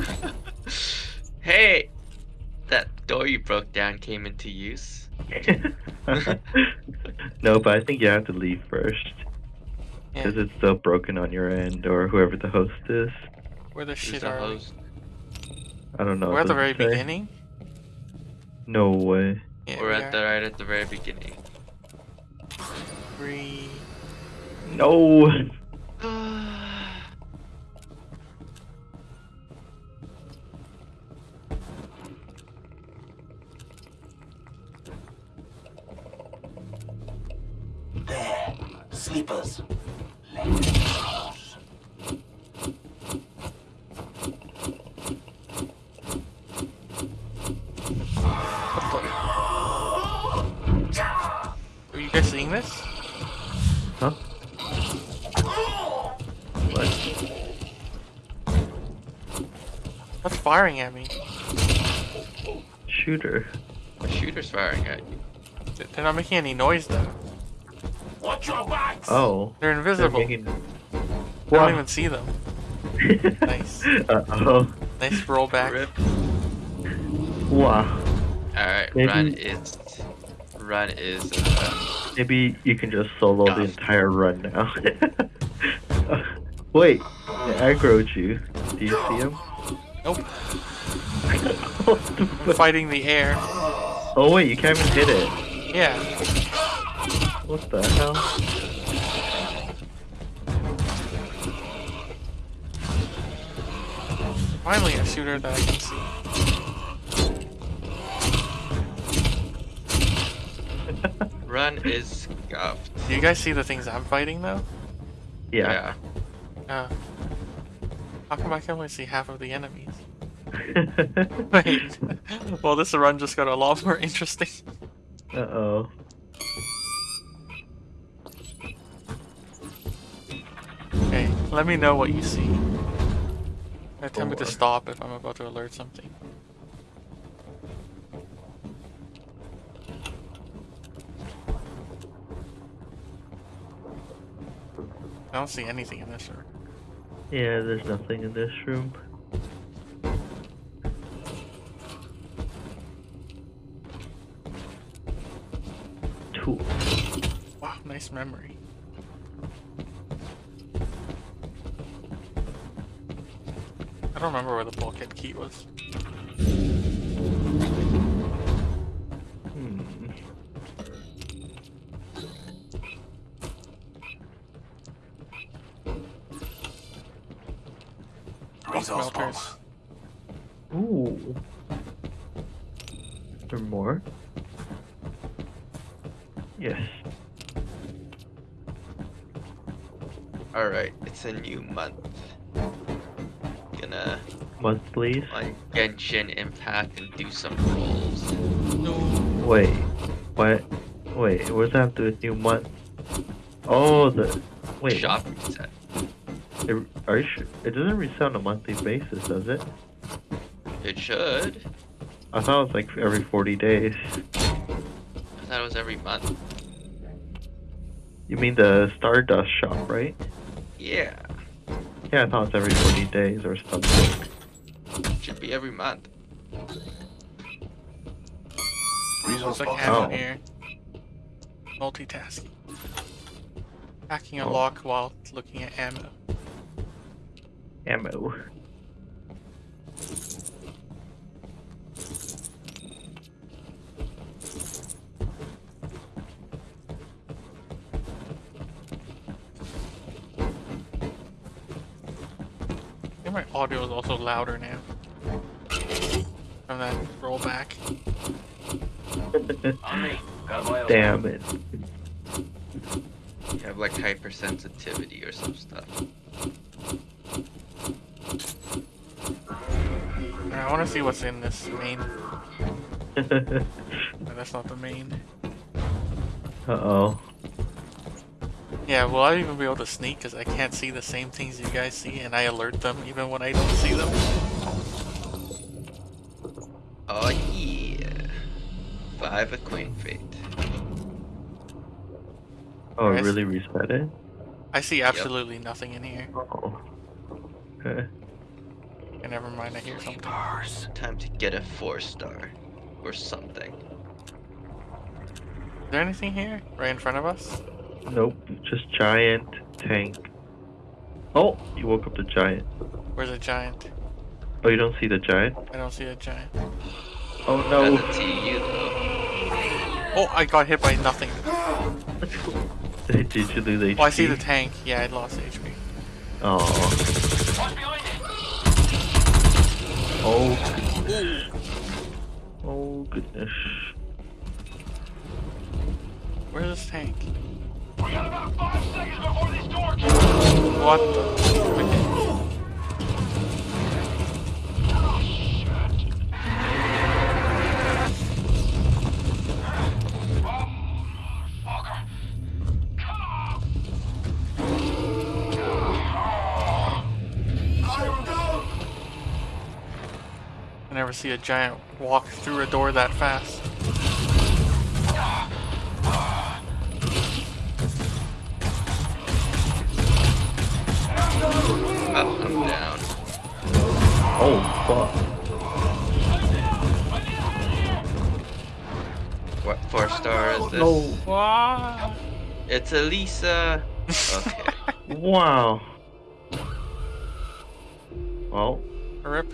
hey, that door you broke down came into use. no, but I think you have to leave first. Yeah. Because it's still broken on your end, or whoever the host is. Where the Who's shit the are we? host? I don't know. We're at the very say. beginning. No way. Yeah, We're we at are. the right at the very beginning. Three. No! Sleepers. Are you guys seeing this? Huh? What? What's firing at me? Shooter. A shooter's firing at you. They're not making any noise though. Watch your backs! Oh. They're They're invisible. making... I don't even see them. Nice. Uh-oh. Nice rollback. Rip. Wow. Alright, Maybe- run is run is uh, Maybe you can just solo the entire run now. Wait, they aggroed you. Do you see him? Nope. the I'm fighting the air. Oh wait, you can't even hit it. Yeah. What the hell? Finally a shooter that I can see. run is scuffed. Do you guys see the things I'm fighting though? Yeah. Uh, how come I can only see half of the enemies? Wait. well, this run just got a lot more interesting. uh oh. Let me know what you see. Uh, Tell me to stop if I'm about to alert something. I don't see anything in this room. Yeah, there's nothing in this room. Tool. Wow, nice memory. Don't remember where the bulkhead key was. Hmm. Resource Smelters. bomb. Ooh. Is there more? Yes. Alright, it's a new month. Gonna Monthlies? on Genshin Impact and do some rolls. No. Wait. What? Wait, what does that have to do with new month? Oh, the. Wait. Shop reset. It, are you sure? It doesn't reset on a monthly basis, does it? It should. I thought it was like every 40 days. I thought it was every month. You mean the Stardust shop, right? Yeah, Yeah, I thought it was every 40 days or something. it should be every month. Resource There's like box. ammo Oh. here. Multitasking. Hacking a Oh. lock while looking at ammo. Ammo. My audio is also louder now. From that rollback. On me. Got my Damn it. You have like hypersensitivity or some stuff. I want to see what's in this main. No, that's not the main. uh oh. Yeah, will I even be able to sneak? Because I can't see the same things you guys see, and I alert them even when I don't see them. Oh yeah. Five of Queen Fate. Oh, it really reset it? I see absolutely nothing in here. Oh. Okay. And never mind. I hear something. Stars. Time to get a four star. Or something. Is there anything here? Right in front of us? Nope, just giant tank. Oh, you woke up the giant. Where's the giant? Oh, you don't see the giant? I don't see a giant. Oh no. That's a TU though. Oh, I got hit by nothing. Did you lose HP? Oh, I see the tank. Yeah, I lost HP. Oh. Watch behind you. Oh goodness. Oh goodness. Where's this tank? What the? I never see a giant walk through a door that fast. What four star is this? No. Wow. It's Elisa. Okay. Wow. Well, Rip.